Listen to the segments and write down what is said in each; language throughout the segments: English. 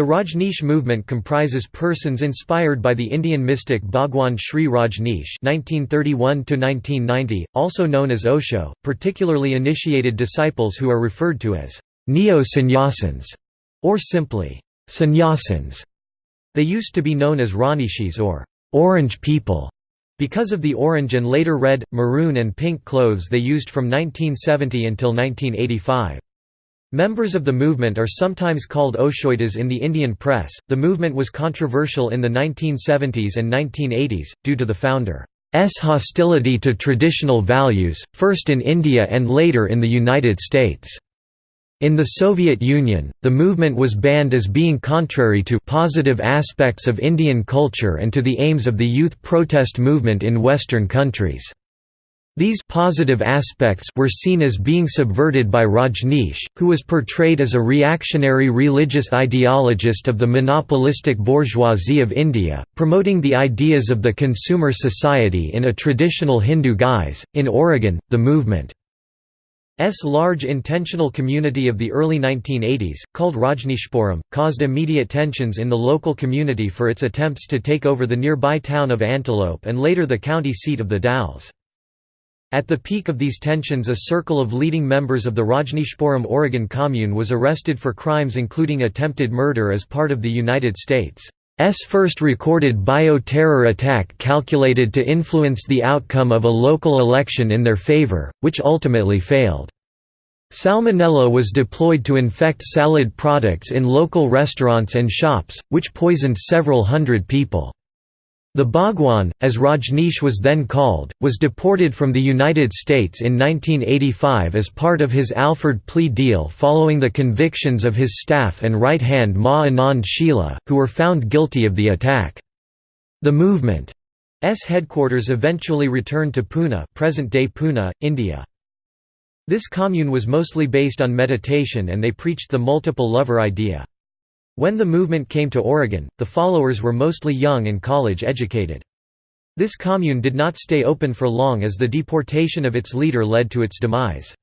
The Rajneesh movement comprises persons inspired by the Indian mystic Bhagwan Sri Rajneesh (1931–1990), also known as Osho, particularly initiated disciples who are referred to as neo-sannyasins, or simply sannyasins. They used to be known as Rajneeshis or orange people because of the orange and later red, maroon and pink clothes they used from 1970 until 1985. Members of the movement are sometimes called Oshoitas in the Indian press. The movement was controversial in the 1970s and 1980s, due to the founder's hostility to traditional values, first in India and later in the United States. In the Soviet Union, the movement was banned as being contrary to positive aspects of Indian culture and to the aims of the youth protest movement in Western countries. These positive aspects were seen as being subverted by Rajneesh, who was portrayed as a reactionary religious ideologist of the monopolistic bourgeoisie of India, promoting the ideas of the consumer society in a traditional Hindu guise. In Oregon, the movement S large intentional community of the early 1980s, called Rajneeshpuram, caused immediate tensions in the local community for its attempts to take over the nearby town of Antelope and later the county seat of the Dalles. At the peak of these tensions a circle of leading members of the Rajneeshpuram Oregon Commune was arrested for crimes including attempted murder as part of the United States' first recorded bio-terror attack calculated to influence the outcome of a local election in their favor, which ultimately failed. Salmonella was deployed to infect salad products in local restaurants and shops, which poisoned several hundred people. The Bhagwan, as Rajneesh was then called, was deported from the United States in 1985 as part of his Alford plea deal following the convictions of his staff and right-hand Ma Anand Sheela, who were found guilty of the attack. The movement's headquarters eventually returned to Poona present-day Pune, India. This commune was mostly based on meditation and they preached the multiple lover idea. When the movement came to Oregon, the followers were mostly young and college-educated. This commune did not stay open for long as the deportation of its leader led to its demise.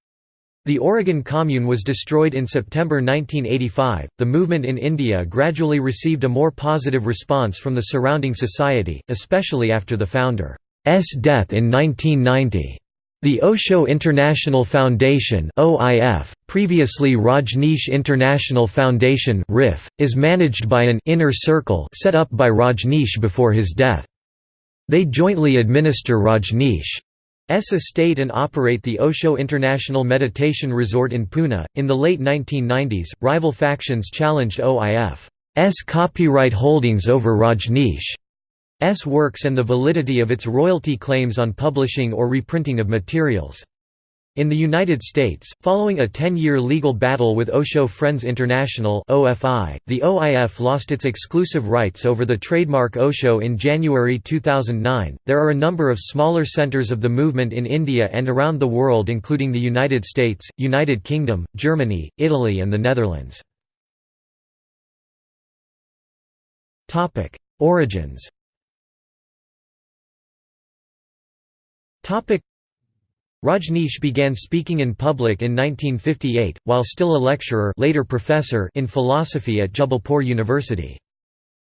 The Oregon Commune was destroyed in September 1985. The movement in India gradually received a more positive response from the surrounding society, especially after the founder's death in 1990. The Osho International Foundation OIF, previously Rajneesh International Foundation RIF, is managed by an inner circle set up by Rajneesh before his death. They jointly administer Rajneesh's estate and operate the Osho International Meditation Resort in Pune. In the late 1990s, rival factions challenged OIF's copyright holdings over Rajneesh. S works and the validity of its royalty claims on publishing or reprinting of materials. In the United States, following a 10-year legal battle with Osho Friends International (OFI), the OIF lost its exclusive rights over the trademark Osho in January 2009. There are a number of smaller centers of the movement in India and around the world including the United States, United Kingdom, Germany, Italy and the Netherlands. Topic: Origins Rajneesh began speaking in public in 1958, while still a lecturer later professor in philosophy at Jabalpur University.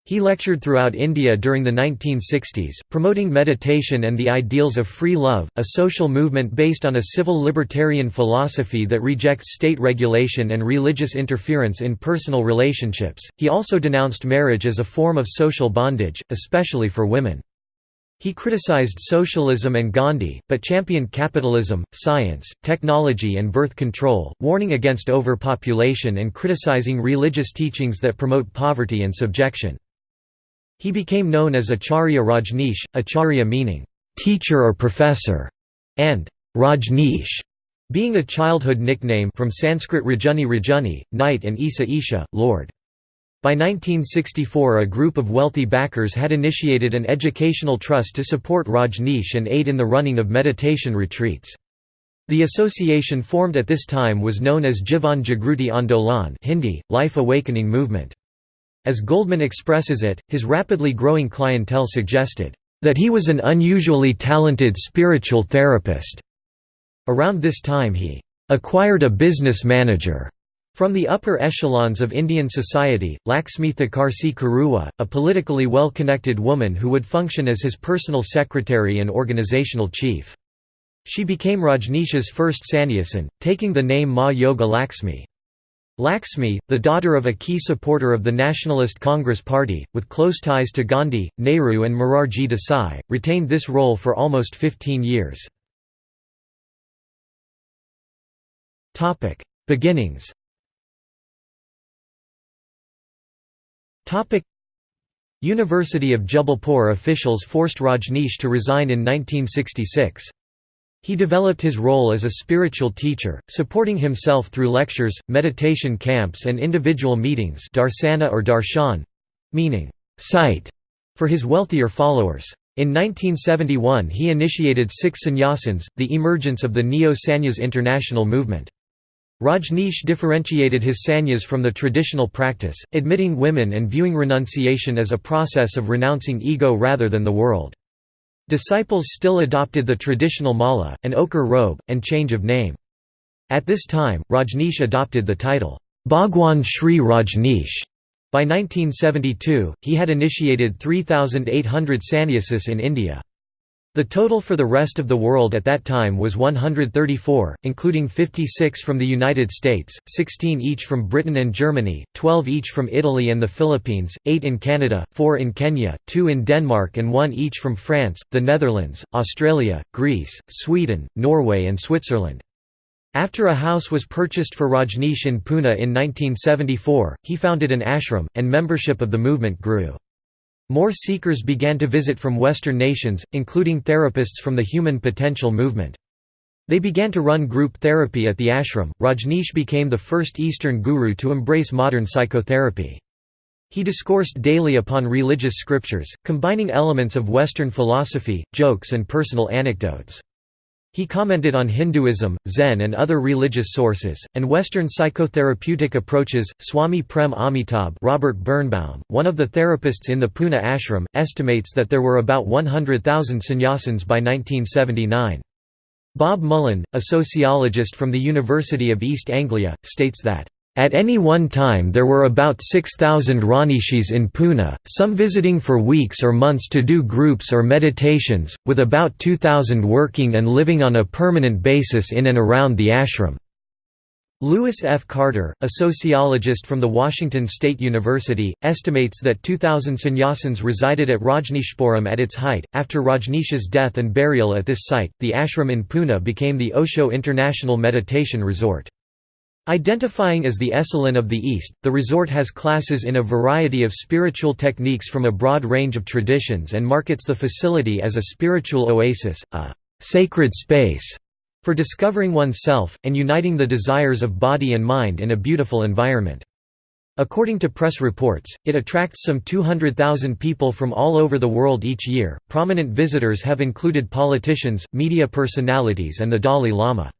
He lectured throughout India during the 1960s, promoting meditation and the ideals of free love, a social movement based on a civil libertarian philosophy that rejects state regulation and religious interference in personal relationships. He also denounced marriage as a form of social bondage, especially for women. He criticized socialism and Gandhi, but championed capitalism, science, technology and birth control, warning against overpopulation and criticizing religious teachings that promote poverty and subjection. He became known as Acharya Rajneesh, Acharya meaning, "...teacher or professor", and Rajneesh being a childhood nickname from Sanskrit Rajuni Rajuni, knight and Isa Isha, lord. By 1964 a group of wealthy backers had initiated an educational trust to support Rajneesh and aid in the running of meditation retreats. The association formed at this time was known as Jivan Jagruti Andolan Hindi, Life Awakening Movement. As Goldman expresses it, his rapidly growing clientele suggested, "...that he was an unusually talented spiritual therapist." Around this time he "...acquired a business manager." From the upper echelons of Indian society, Laxmi Thakarsi Karuwa, a politically well-connected woman who would function as his personal secretary and organizational chief. She became Rajneesh's first sannyasin, taking the name Ma Yoga Laxmi. Laxmi, the daughter of a key supporter of the Nationalist Congress Party, with close ties to Gandhi, Nehru and Morarji Desai, retained this role for almost 15 years. Beginnings University of Jabalpur officials forced Rajneesh to resign in 1966. He developed his role as a spiritual teacher, supporting himself through lectures, meditation camps and individual meetings darsana or darshan, meaning sight, for his wealthier followers. In 1971 he initiated six sannyasins, the emergence of the Neo-Sannyas international movement. Rajneesh differentiated his sannyas from the traditional practice, admitting women and viewing renunciation as a process of renouncing ego rather than the world. Disciples still adopted the traditional mala, an ochre robe, and change of name. At this time, Rajneesh adopted the title, Bhagwan Sri Rajneesh. By 1972, he had initiated 3,800 sannyasis in India. The total for the rest of the world at that time was 134, including 56 from the United States, 16 each from Britain and Germany, 12 each from Italy and the Philippines, 8 in Canada, 4 in Kenya, 2 in Denmark and 1 each from France, the Netherlands, Australia, Greece, Sweden, Norway and Switzerland. After a house was purchased for Rajneesh in Pune in 1974, he founded an ashram, and membership of the movement grew. More seekers began to visit from Western nations, including therapists from the Human Potential movement. They began to run group therapy at the ashram. Rajneesh became the first Eastern guru to embrace modern psychotherapy. He discoursed daily upon religious scriptures, combining elements of Western philosophy, jokes and personal anecdotes. He commented on Hinduism, Zen and other religious sources, and Western psychotherapeutic approaches. Swami Prem Amitabh Robert Birnbaum, one of the therapists in the Pune ashram, estimates that there were about 100,000 sannyasins by 1979. Bob Mullen, a sociologist from the University of East Anglia, states that at any one time there were about 6,000 Rajneeshis in Pune, some visiting for weeks or months to do groups or meditations, with about 2,000 working and living on a permanent basis in and around the ashram. Lewis F. Carter, a sociologist from the Washington State University, estimates that 2,000 sannyasins resided at Rajneeshpuram at its height. After Rajneesh's death and burial at this site, the ashram in Pune became the Osho International Meditation Resort. Identifying as the Esalen of the East, the resort has classes in a variety of spiritual techniques from a broad range of traditions and markets the facility as a spiritual oasis, a «sacred space» for discovering oneself, and uniting the desires of body and mind in a beautiful environment. According to press reports, it attracts some 200,000 people from all over the world each year. Prominent visitors have included politicians, media personalities, and the Dalai Lama.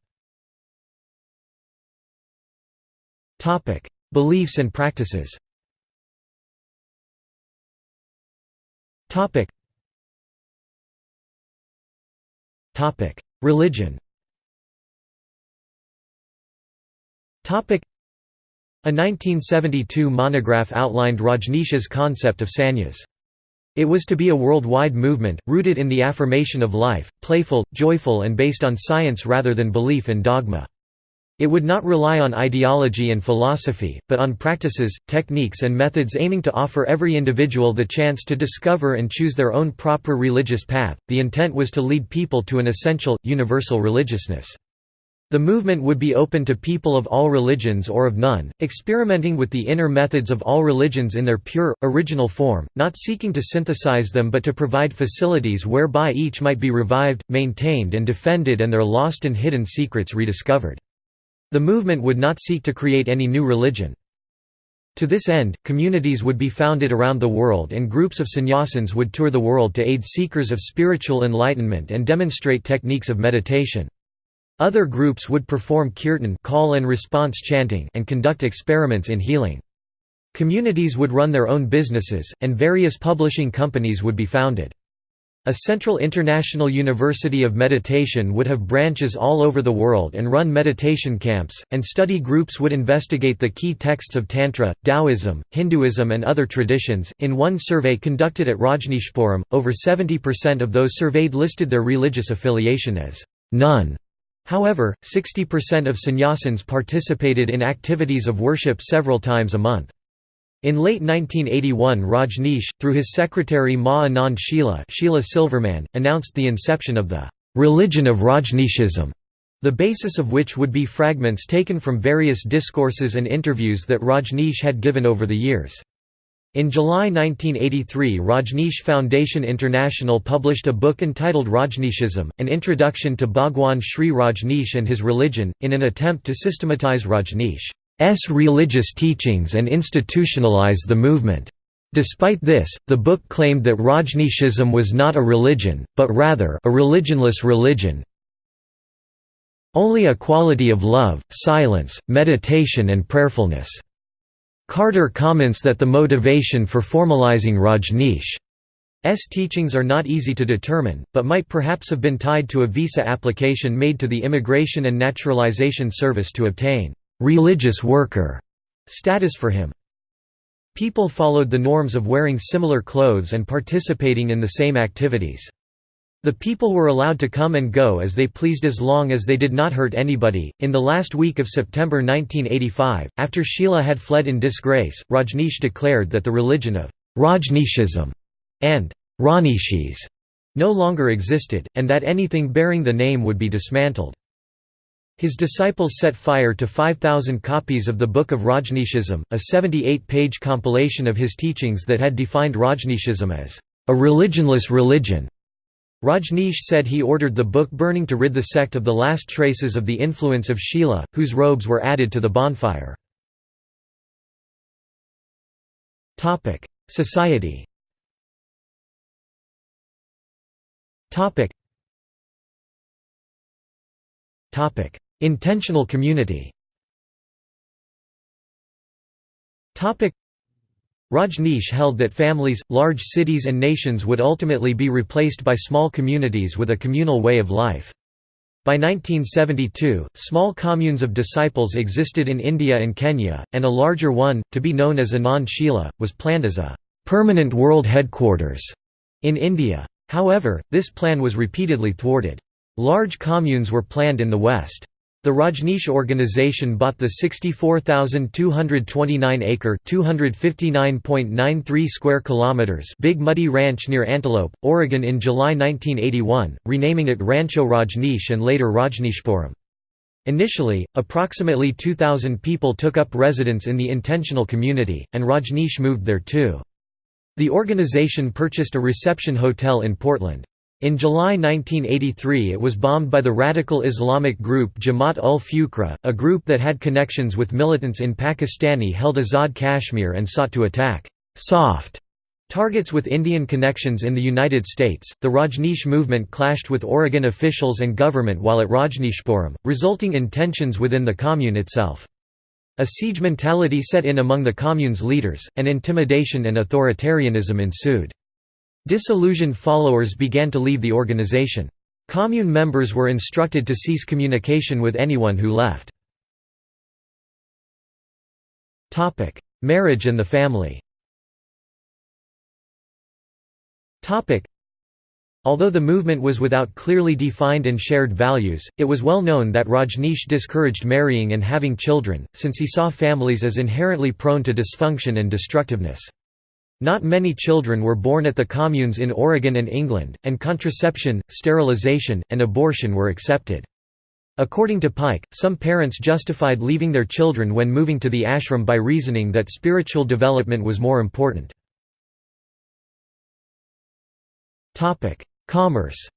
Topic: Beliefs and practices. Topic. Topic: Religion. Topic: A 1972 monograph outlined Rajneesh's concept of sannyas. It was to be a worldwide movement, rooted in the affirmation of life, playful, joyful and based on science rather than belief in dogma. It would not rely on ideology and philosophy, but on practices, techniques and methods aiming to offer every individual the chance to discover and choose their own proper religious path. The intent was to lead people to an essential, universal religiousness. The movement would be open to people of all religions or of none, experimenting with the inner methods of all religions in their pure, original form, not seeking to synthesize them but to provide facilities whereby each might be revived, maintained and defended and their lost and hidden secrets rediscovered. The movement would not seek to create any new religion. To this end, communities would be founded around the world and groups of sannyasins would tour the world to aid seekers of spiritual enlightenment and demonstrate techniques of meditation. Other groups would perform kirtan call and response chanting and conduct experiments in healing. Communities would run their own businesses, and various publishing companies would be founded. A central international university of meditation would have branches all over the world and run meditation camps, and study groups would investigate the key texts of Tantra, Taoism, Hinduism, and other traditions. In one survey conducted at Rajneeshpuram, over 70% of those surveyed listed their religious affiliation as none. However, 60% of sannyasins participated in activities of worship several times a month. In late 1981 Rajneesh, through his secretary Ma Anand Sheela, Sheila Silverman, announced the inception of the «religion of Rajneeshism», the basis of which would be fragments taken from various discourses and interviews that Rajneesh had given over the years. In July 1983 Rajneesh Foundation International published a book entitled Rajneeshism, An Introduction to Bhagwan Sri Rajneesh and His Religion, in an attempt to systematize Rajneesh. S religious teachings and institutionalize the movement. Despite this, the book claimed that Rajneeshism was not a religion, but rather a religionless religion, only a quality of love, silence, meditation and prayerfulness. Carter comments that the motivation for formalizing Rajneesh's teachings are not easy to determine, but might perhaps have been tied to a visa application made to the Immigration and Naturalization Service to obtain religious worker status for him. People followed the norms of wearing similar clothes and participating in the same activities. The people were allowed to come and go as they pleased as long as they did not hurt anybody. In the last week of September 1985, after Sheela had fled in disgrace, Rajneesh declared that the religion of Rajneeshism and Rajneeshis no longer existed, and that anything bearing the name would be dismantled. His disciples set fire to 5,000 copies of the Book of Rajneeshism, a 78-page compilation of his teachings that had defined Rajneeshism as a religionless religion. Rajneesh said he ordered the book burning to rid the sect of the last traces of the influence of Sheela, whose robes were added to the bonfire. Society Intentional community Rajneesh held that families, large cities and nations would ultimately be replaced by small communities with a communal way of life. By 1972, small communes of disciples existed in India and Kenya, and a larger one, to be known as Anand Shila, was planned as a permanent world headquarters in India. However, this plan was repeatedly thwarted. Large communes were planned in the West. The Rajneesh organization bought the 64,229-acre (259.93 square kilometers) Big Muddy Ranch near Antelope, Oregon in July 1981, renaming it Rancho Rajneesh and later Rajneeshpuram. Initially, approximately 2,000 people took up residence in the intentional community, and Rajneesh moved there too. The organization purchased a reception hotel in Portland. In July 1983 it was bombed by the radical Islamic group Jamaat ul Fuqra, a group that had connections with militants in Pakistani-held Azad Kashmir and sought to attack «soft» targets with Indian connections in the United States. The Rajneesh movement clashed with Oregon officials and government while at Rajneeshpuram, resulting in tensions within the commune itself. A siege mentality set in among the commune's leaders, and intimidation and authoritarianism ensued. Disillusioned followers began to leave the organization. Commune members were instructed to cease communication with anyone who left. Marriage and the family Although the movement was without clearly defined and shared values, it was well known that Rajneesh discouraged marrying and having children, since he saw families as inherently prone to dysfunction and destructiveness. Not many children were born at the communes in Oregon and England, and contraception, sterilization, and abortion were accepted. According to Pike, some parents justified leaving their children when moving to the ashram by reasoning that spiritual development was more important. Commerce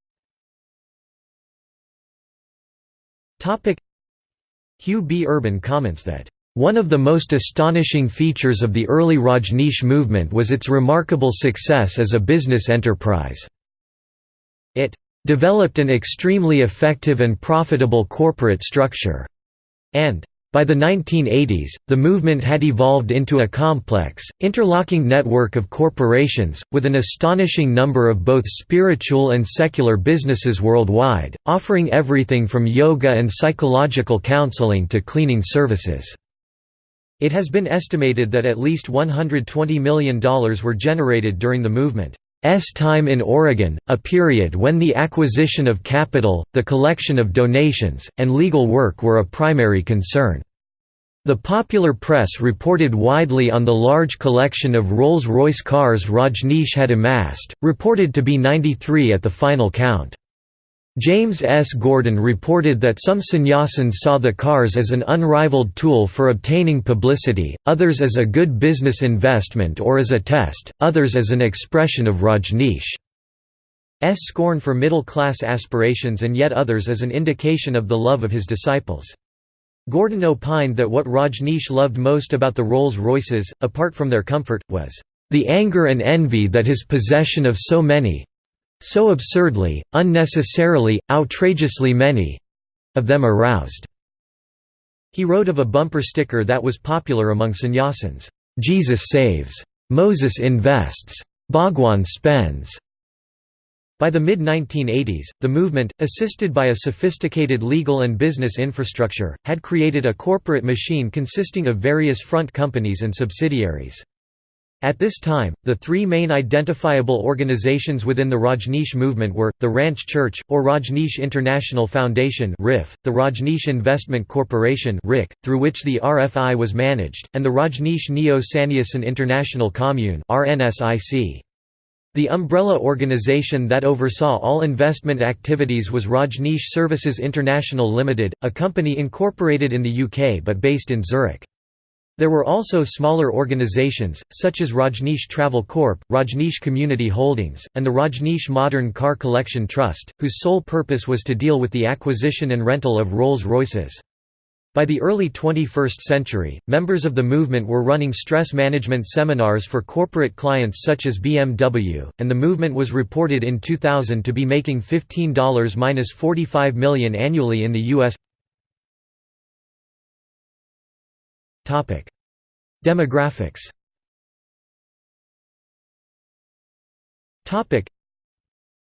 Hugh B. Urban comments that one of the most astonishing features of the early Rajneesh movement was its remarkable success as a business enterprise. It developed an extremely effective and profitable corporate structure, and By the 1980s, the movement had evolved into a complex, interlocking network of corporations, with an astonishing number of both spiritual and secular businesses worldwide, offering everything from yoga and psychological counseling to cleaning services. It has been estimated that at least $120 million were generated during the movement. S time in Oregon, a period when the acquisition of capital, the collection of donations, and legal work were a primary concern. The popular press reported widely on the large collection of Rolls-Royce cars Rajneesh had amassed, reported to be 93 at the final count. James S. Gordon reported that some sannyasins saw the cars as an unrivaled tool for obtaining publicity, others as a good business investment or as a test, others as an expression of Rajneesh's scorn for middle-class aspirations and yet others as an indication of the love of his disciples. Gordon opined that what Rajneesh loved most about the Rolls-Royces, apart from their comfort, was the anger and envy that his possession of so many so absurdly, unnecessarily, outrageously many—of them aroused. He wrote of a bumper sticker that was popular among sannyasins, "'Jesus saves. Moses invests. Bhagwan spends." By the mid-1980s, the movement, assisted by a sophisticated legal and business infrastructure, had created a corporate machine consisting of various front companies and subsidiaries. At this time, the three main identifiable organizations within the Rajneesh movement were, the Ranch Church, or Rajneesh International Foundation the Rajneesh Investment Corporation through which the RFI was managed, and the Rajneesh Neo-Sannyasin International Commune The umbrella organization that oversaw all investment activities was Rajneesh Services International Limited, a company incorporated in the UK but based in Zurich. There were also smaller organizations, such as Rajneesh Travel Corp., Rajneesh Community Holdings, and the Rajneesh Modern Car Collection Trust, whose sole purpose was to deal with the acquisition and rental of Rolls-Royces. By the early 21st century, members of the movement were running stress management seminars for corporate clients such as BMW, and the movement was reported in 2000 to be making $15–45 million annually in the U.S. Demographics.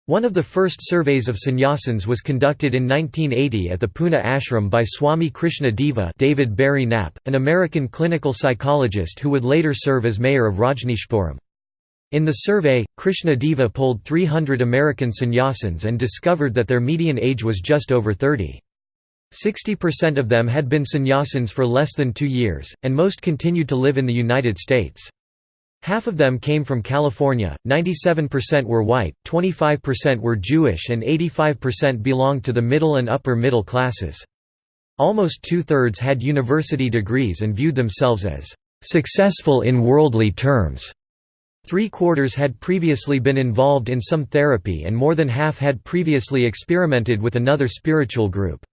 One of the first surveys of sannyasins was conducted in 1980 at the Pune ashram by Swami Krishna Deva David Barry Knapp, an American clinical psychologist who would later serve as mayor of Rajneeshpuram. In the survey, Krishna Deva polled 300 American sannyasins and discovered that their median age was just over 30. 60% of them had been sannyasins for less than two years, and most continued to live in the United States. Half of them came from California, 97% were white, 25% were Jewish and 85% belonged to the middle and upper middle classes. Almost two-thirds had university degrees and viewed themselves as "...successful in worldly terms." Three-quarters had previously been involved in some therapy and more than half had previously experimented with another spiritual group.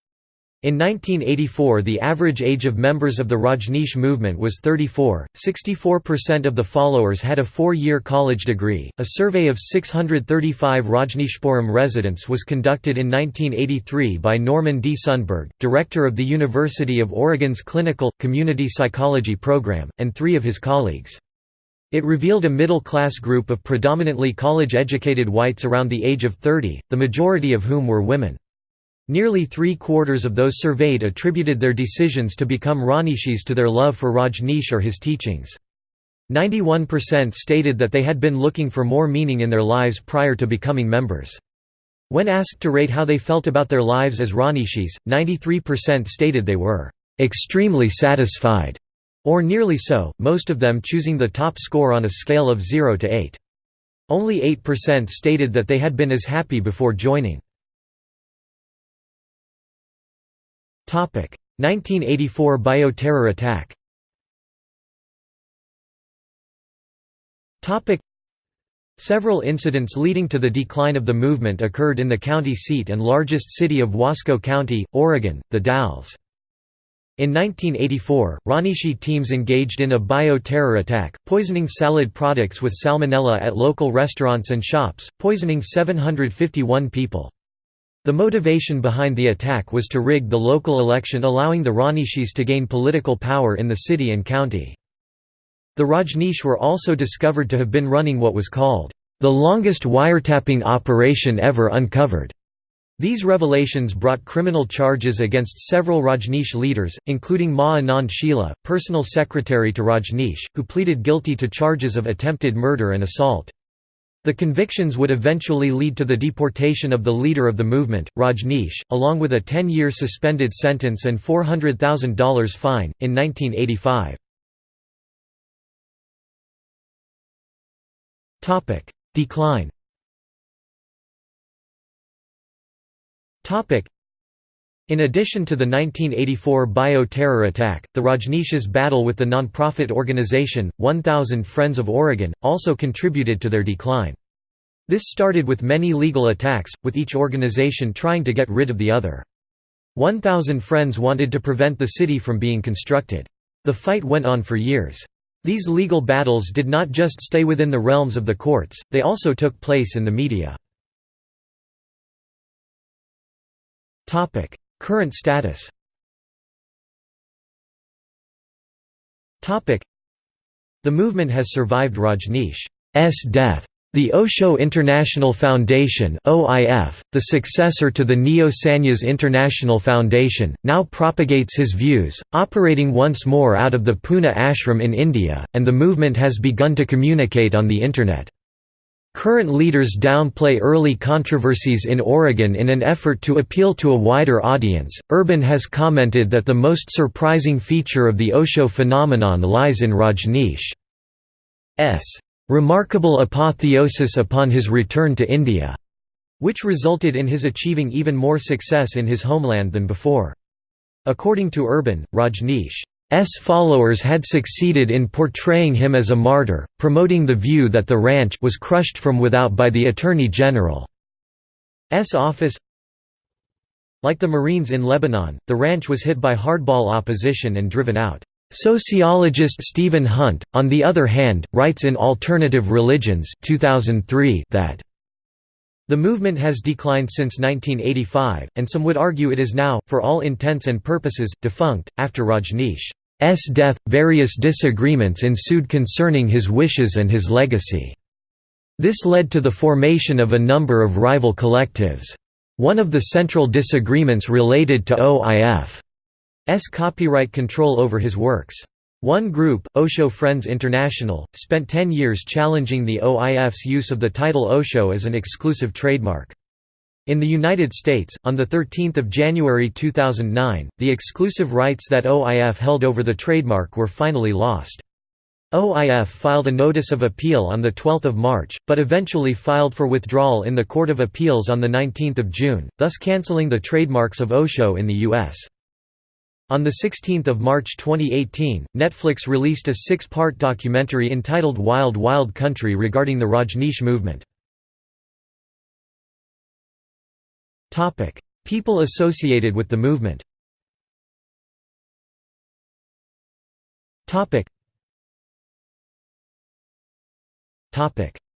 In 1984 the average age of members of the Rajneesh movement was 34, 64% of the followers had a four-year college degree. A survey of 635 Rajneeshpuram residents was conducted in 1983 by Norman D. Sundberg, director of the University of Oregon's Clinical, Community Psychology program, and three of his colleagues. It revealed a middle-class group of predominantly college-educated whites around the age of 30, the majority of whom were women. Nearly three-quarters of those surveyed attributed their decisions to become Rajneeshis to their love for Rajneesh or his teachings. 91% stated that they had been looking for more meaning in their lives prior to becoming members. When asked to rate how they felt about their lives as Rajneeshis, 93% stated they were extremely satisfied, or nearly so, most of them choosing the top score on a scale of 0 to 8. Only 8% stated that they had been as happy before joining. 1984 bioterror attack Several incidents leading to the decline of the movement occurred in the county seat and largest city of Wasco County, Oregon, the Dalles. In 1984, Rajneeshi teams engaged in a bio-terror attack, poisoning salad products with salmonella at local restaurants and shops, poisoning 751 people. The motivation behind the attack was to rig the local election allowing the Rajneeshis to gain political power in the city and county. The Rajneesh were also discovered to have been running what was called, "...the longest wiretapping operation ever uncovered." These revelations brought criminal charges against several Rajneesh leaders, including Ma Anand personal secretary to Rajneesh, who pleaded guilty to charges of attempted murder and assault. The convictions would eventually lead to the deportation of the leader of the movement, Rajneesh, along with a 10-year suspended sentence and $400,000 fine, in 1985. Decline in addition to the 1984 bio-terror attack, the Rajneesh's battle with the non-profit organization, 1000 Friends of Oregon, also contributed to their decline. This started with many legal attacks, with each organization trying to get rid of the other. 1000 Friends wanted to prevent the city from being constructed. The fight went on for years. These legal battles did not just stay within the realms of the courts, they also took place in the media. Current status The movement has survived Rajneesh's death. The Osho International Foundation OIF, the successor to the Neo Sannyas International Foundation, now propagates his views, operating once more out of the Pune ashram in India, and the movement has begun to communicate on the Internet. Current leaders downplay early controversies in Oregon in an effort to appeal to a wider audience. Urban has commented that the most surprising feature of the Osho phenomenon lies in Rajneesh's remarkable apotheosis upon his return to India, which resulted in his achieving even more success in his homeland than before. According to Urban, Rajneesh followers had succeeded in portraying him as a martyr, promoting the view that the ranch was crushed from without by the Attorney General's office. Like the Marines in Lebanon, the ranch was hit by hardball opposition and driven out. Sociologist Stephen Hunt, on the other hand, writes in Alternative Religions 2003 that the movement has declined since 1985, and some would argue it is now, for all intents and purposes, defunct. After Rajneesh S death, various disagreements ensued concerning his wishes and his legacy. This led to the formation of a number of rival collectives. One of the central disagreements related to OIF's copyright control over his works. One group, Osho Friends International, spent 10 years challenging the OIF's use of the title Osho as an exclusive trademark. In the United States, on 13 January 2009, the exclusive rights that OIF held over the trademark were finally lost. OIF filed a notice of appeal on 12 March, but eventually filed for withdrawal in the Court of Appeals on 19 June, thus cancelling the trademarks of Osho in the U.S. On 16 March 2018, Netflix released a six-part documentary entitled Wild Wild Country regarding the Rajneesh movement. People associated with the movement.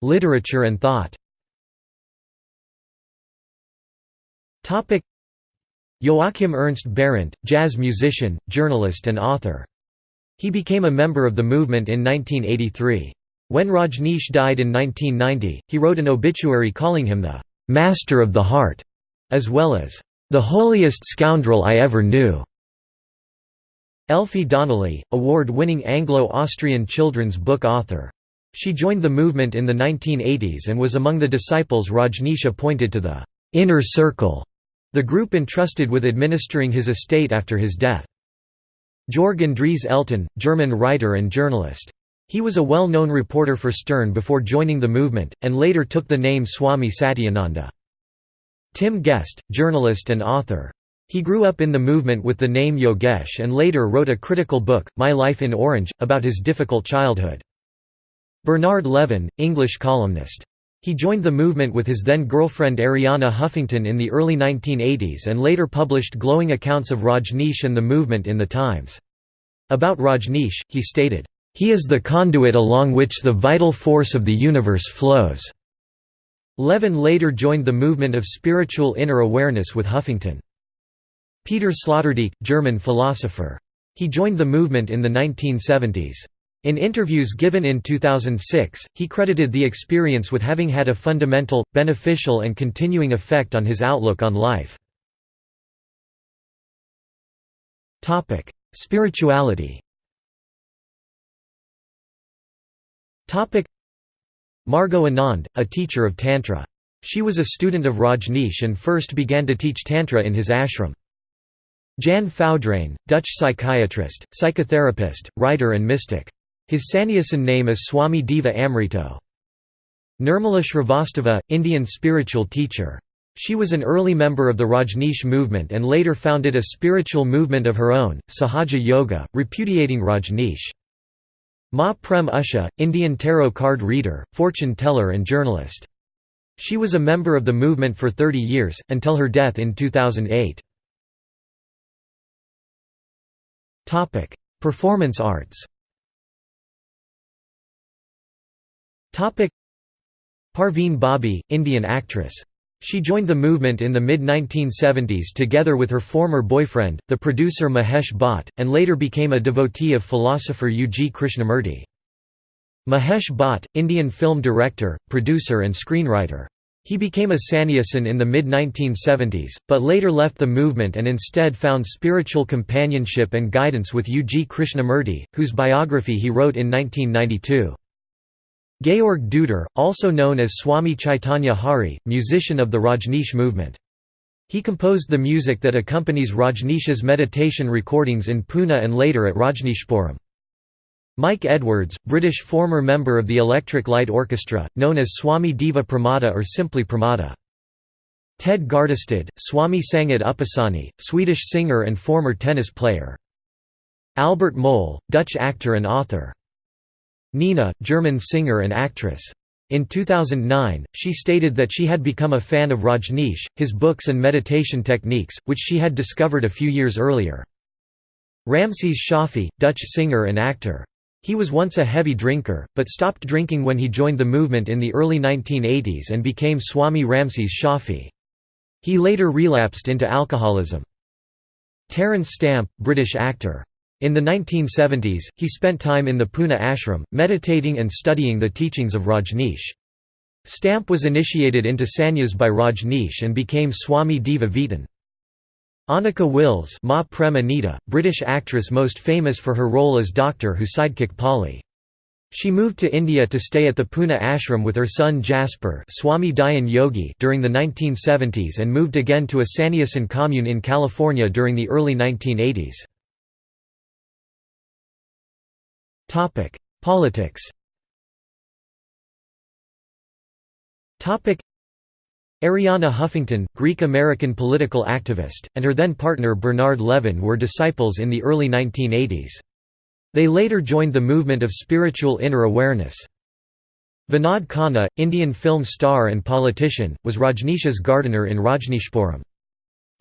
Literature and thought. Joachim Ernst Berendt, jazz musician, journalist and author. He became a member of the movement in 1983. When Rajneesh died in 1990, he wrote an obituary calling him the "'Master of the Heart' as well as, "...the holiest scoundrel I ever knew." Elfie Donnelly, award-winning Anglo-Austrian children's book author. She joined the movement in the 1980s and was among the disciples Rajneesh appointed to the «inner circle», the group entrusted with administering his estate after his death. Jorg Andreas Elten, German writer and journalist. He was a well-known reporter for Stern before joining the movement, and later took the name Swami Satyananda. Tim Guest, journalist and author. He grew up in the movement with the name Yogesh and later wrote a critical book, My Life in Orange, about his difficult childhood. Bernard Levin, English columnist. He joined the movement with his then-girlfriend Arianna Huffington in the early 1980s and later published glowing accounts of Rajneesh and the movement in The Times. About Rajneesh, he stated, "...he is the conduit along which the vital force of the universe flows." Levin later joined the movement of spiritual inner awareness with Huffington. Peter Sloterdijk, German philosopher. He joined the movement in the 1970s. In interviews given in 2006, he credited the experience with having had a fundamental, beneficial and continuing effect on his outlook on life. Spirituality Margot Anand, a teacher of Tantra. She was a student of Rajneesh and first began to teach Tantra in his ashram. Jan Foudraine, Dutch psychiatrist, psychotherapist, writer and mystic. His Sannyasin name is Swami Deva Amrito. Nirmala Shrivastava, Indian spiritual teacher. She was an early member of the Rajneesh movement and later founded a spiritual movement of her own, Sahaja Yoga, repudiating Rajneesh. Ma Prem Usha, Indian tarot card reader, fortune teller and journalist. She was a member of the movement for 30 years, until her death in 2008. Performance arts Parveen Babi, Indian actress. She joined the movement in the mid-1970s together with her former boyfriend, the producer Mahesh Bhatt, and later became a devotee of philosopher U. G. Krishnamurti. Mahesh Bhatt, Indian film director, producer and screenwriter. He became a sannyasin in the mid-1970s, but later left the movement and instead found spiritual companionship and guidance with U. G. Krishnamurti, whose biography he wrote in 1992. Georg Deuter, also known as Swami Chaitanya Hari, musician of the Rajneesh movement. He composed the music that accompanies Rajneesh's meditation recordings in Pune and later at Rajneeshpuram. Mike Edwards, British former member of the Electric Light Orchestra, known as Swami Deva Pramada or simply Pramada. Ted Gardestad, Swami Sangat Upasani, Swedish singer and former tennis player. Albert Mol, Dutch actor and author. Nina, German singer and actress. In 2009, she stated that she had become a fan of Rajneesh, his books and meditation techniques, which she had discovered a few years earlier. Ramses Shaffy, Dutch singer and actor. He was once a heavy drinker, but stopped drinking when he joined the movement in the early 1980s and became Swami Ramses Shaffy. He later relapsed into alcoholism. Terence Stamp, British actor. In the 1970s, he spent time in the Pune ashram, meditating and studying the teachings of Rajneesh. Stamp was initiated into sannyas by Rajneesh and became Swami Deva Veetan. Anneke Wills Ma Prem Anita, British actress most famous for her role as Doctor Who sidekick Polly. She moved to India to stay at the Pune ashram with her son Jasper Swami Dayan Yogi during the 1970s and moved again to a Sannyasin commune in California during the early 1980s. Politics Arianna Huffington, Greek-American political activist, and her then partner Bernard Levin were disciples in the early 1980s. They later joined the movement of spiritual inner awareness. Vinod Khanna, Indian film star and politician, was Rajneesh's gardener in Rajneeshpuram.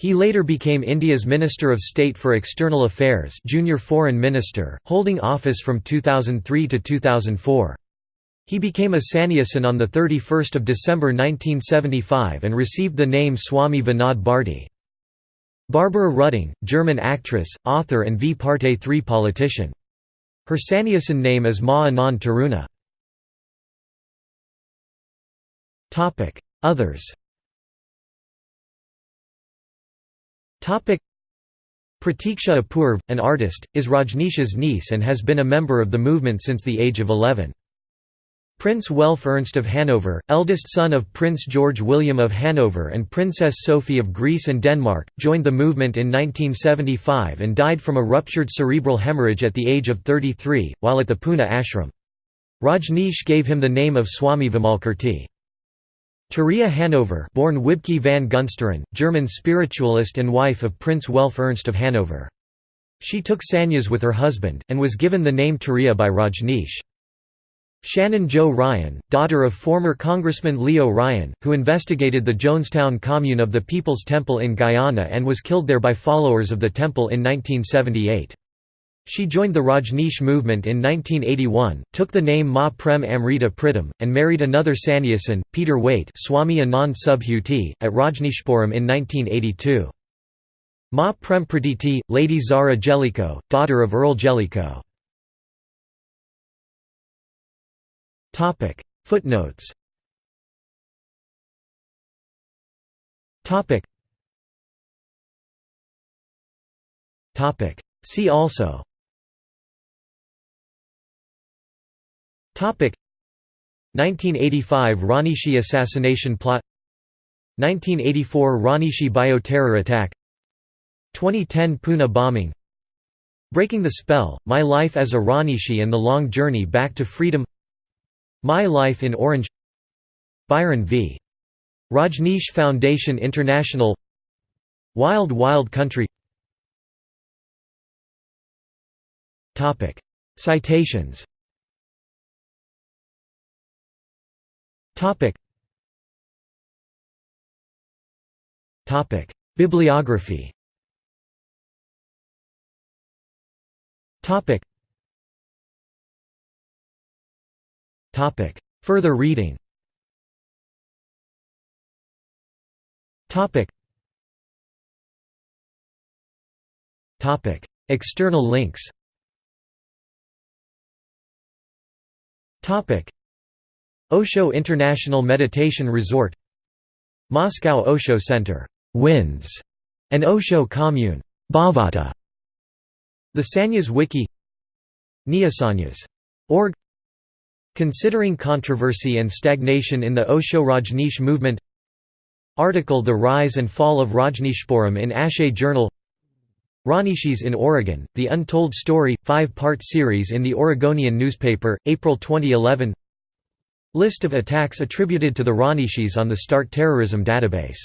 He later became India's Minister of State for External Affairs junior foreign minister, holding office from 2003 to 2004. He became a sannyasin on 31 December 1975 and received the name Swami Vinod Bharti. Barbara Ruding, German actress, author and V Parte 3 politician. Her sannyasin name is Ma Anand Taruna. Others Pratiksha Apurv, an artist, is Rajneesh's niece and has been a member of the movement since the age of 11. Prince Welf Ernst of Hanover, eldest son of Prince George William of Hanover and Princess Sophie of Greece and Denmark, joined the movement in 1975 and died from a ruptured cerebral hemorrhage at the age of 33, while at the Pune ashram. Rajneesh gave him the name of Swami Vimalkirti. Therese Hanover born Wibke van Gunsteren, German spiritualist and wife of Prince Welf Ernst of Hanover. She took sannyas with her husband, and was given the name Therese by Rajneesh. Shannon Jo Ryan, daughter of former Congressman Leo Ryan, who investigated the Jonestown commune of the People's Temple in Guyana and was killed there by followers of the temple in 1978. She joined the Rajneesh movement in 1981, took the name Ma Prem Amrita Pritam, and married another sannyasin, Peter Waite Swami Anand Subhuti, at Rajneeshpuram in 1982. Ma Prem Praditi, Lady Zara Jellicoe, daughter of Earl Jellicoe. Footnotes. See also 1985 Rajneeshee assassination plot. 1984 Rajneeshee bioterror attack. 2010 Pune bombing. Breaking the Spell, My Life as a Rajneeshee and the Long Journey Back to Freedom. My Life in Orange. Byron v. Rajneesh Foundation International. Wild Wild Country. Citations Topic. Topic. Bibliography Topic. Topic. Further reading Topic. Topic. External links Topic. Osho International Meditation Resort Moscow Osho Center Winds, and Osho Commune Bhavata. The Sanyas Wiki Neosanyas.org Considering controversy and stagnation in the Osho Rajneesh movement Article The Rise and Fall of Rajneeshpuram in Ashe Journal Rajneeshees in Oregon, The Untold Story, five-part series in the Oregonian newspaper, April 2011 List of attacks attributed to the Rajneeshees on the START terrorism database